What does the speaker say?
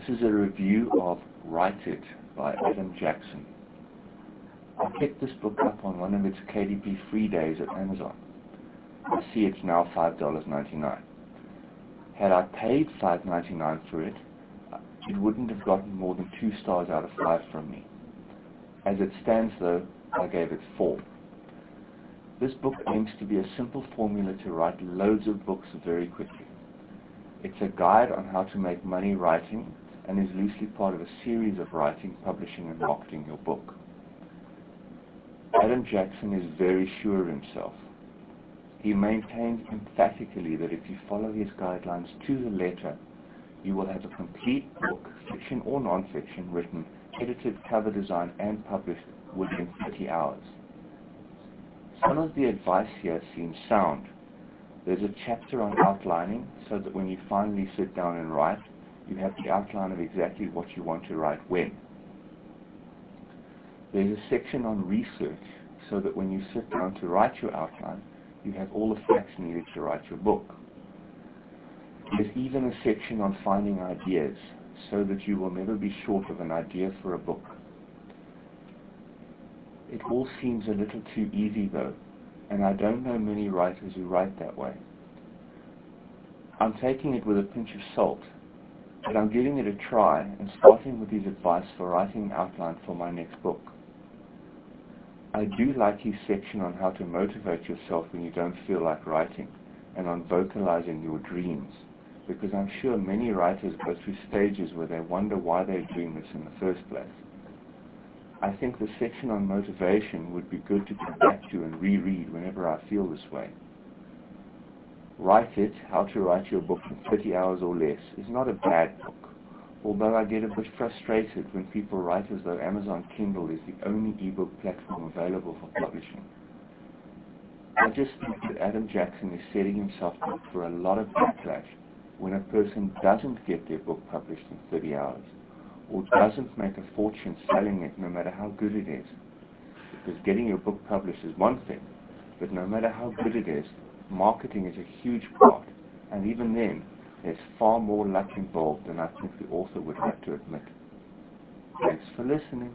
This is a review of Write It by Adam Jackson. I picked this book up on one of its KDP free days at Amazon. I see it's now $5.99. Had I paid $5.99 for it, it wouldn't have gotten more than two stars out of five from me. As it stands though, I gave it four. This book aims to be a simple formula to write loads of books very quickly. It's a guide on how to make money writing and is loosely part of a series of writing, publishing and marketing your book. Adam Jackson is very sure of himself. He maintains emphatically that if you follow his guidelines to the letter, you will have a complete book, fiction or non-fiction, written, edited, cover designed, and published within 30 hours. Some of the advice here seems sound. There's a chapter on outlining so that when you finally sit down and write, you have the outline of exactly what you want to write when. There's a section on research so that when you sit down to write your outline, you have all the facts needed to write your book. There's even a section on finding ideas so that you will never be short of an idea for a book. It all seems a little too easy though, and I don't know many writers who write that way. I'm taking it with a pinch of salt, but I'm giving it a try and starting with his advice for writing an outline for my next book. I do like his section on how to motivate yourself when you don't feel like writing and on vocalizing your dreams because I'm sure many writers go through stages where they wonder why they're doing this in the first place. I think the section on motivation would be good to come back to and reread whenever I feel this way. Write It, How to Write Your Book in 30 Hours or Less, is not a bad book, although I get a bit frustrated when people write as though Amazon Kindle is the only ebook platform available for publishing. I just think that Adam Jackson is setting himself up for a lot of backlash when a person doesn't get their book published in 30 hours or doesn't make a fortune selling it no matter how good it is. Because getting your book published is one thing, but no matter how good it is, marketing is a huge part, and even then, there's far more luck involved than I think the author would like to admit. Thanks for listening.